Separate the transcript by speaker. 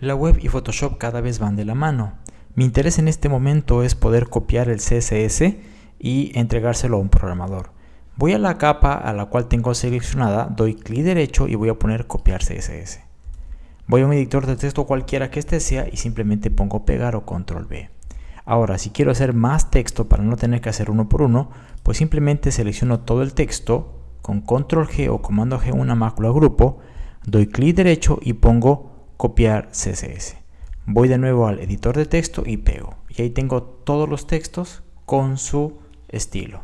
Speaker 1: La web y Photoshop cada vez van de la mano. Mi interés en este momento es poder copiar el CSS y entregárselo a un programador. Voy a la capa a la cual tengo seleccionada, doy clic derecho y voy a poner copiar CSS. Voy a un editor de texto cualquiera que este sea y simplemente pongo pegar o control V. Ahora, si quiero hacer más texto para no tener que hacer uno por uno, pues simplemente selecciono todo el texto con control G o comando G una mácula grupo, doy clic derecho y pongo copiar CSS. Voy de nuevo al editor de texto y pego. Y ahí tengo todos los textos con su estilo.